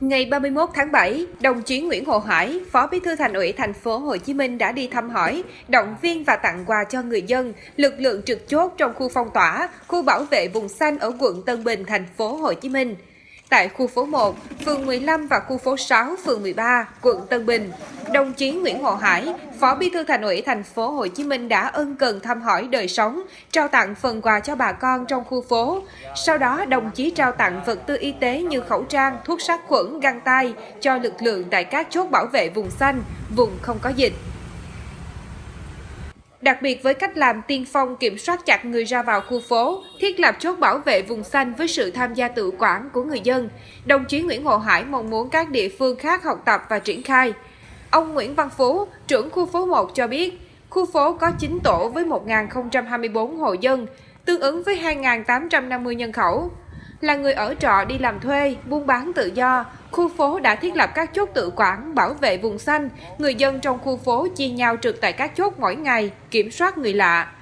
Ngày 31 tháng 7, đồng chí Nguyễn Hồ Hải, Phó Bí thư Thành ủy thành phố Hồ Chí Minh đã đi thăm hỏi, động viên và tặng quà cho người dân, lực lượng trực chốt trong khu phong tỏa, khu bảo vệ vùng xanh ở quận Tân Bình, thành phố Hồ Chí Minh tại khu phố 1, phường 15 và khu phố 6, phường 13, quận Tân Bình. Đồng chí Nguyễn Hồ Hải, Phó Bí thư Thành ủy thành phố Hồ Chí Minh đã ân cần thăm hỏi đời sống, trao tặng phần quà cho bà con trong khu phố. Sau đó, đồng chí trao tặng vật tư y tế như khẩu trang, thuốc sát khuẩn, găng tay cho lực lượng tại các chốt bảo vệ vùng xanh, vùng không có dịch. Đặc biệt với cách làm tiên phong kiểm soát chặt người ra vào khu phố, thiết lập chốt bảo vệ vùng xanh với sự tham gia tự quản của người dân, đồng chí Nguyễn Hồ Hải mong muốn các địa phương khác học tập và triển khai. Ông Nguyễn Văn Phú, trưởng khu phố 1 cho biết, khu phố có 9 tổ với 1.024 hộ dân, tương ứng với 2.850 nhân khẩu. Là người ở trọ đi làm thuê, buôn bán tự do, khu phố đã thiết lập các chốt tự quản, bảo vệ vùng xanh. Người dân trong khu phố chia nhau trực tại các chốt mỗi ngày, kiểm soát người lạ.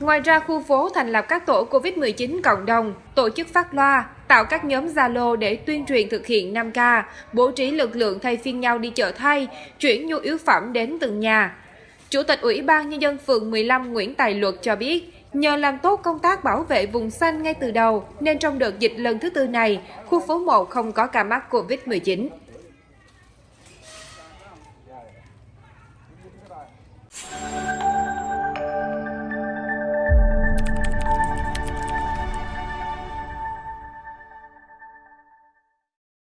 Ngoài ra, khu phố thành lập các tổ COVID-19 cộng đồng, tổ chức phát loa, tạo các nhóm Zalo để tuyên truyền thực hiện 5K, bố trí lực lượng thay phiên nhau đi chợ thay, chuyển nhu yếu phẩm đến từng nhà. Chủ tịch Ủy ban Nhân dân phường 15 Nguyễn Tài Luật cho biết, Nhờ làm tốt công tác bảo vệ vùng xanh ngay từ đầu, nên trong đợt dịch lần thứ tư này, khu phố 1 không có ca mắc COVID-19.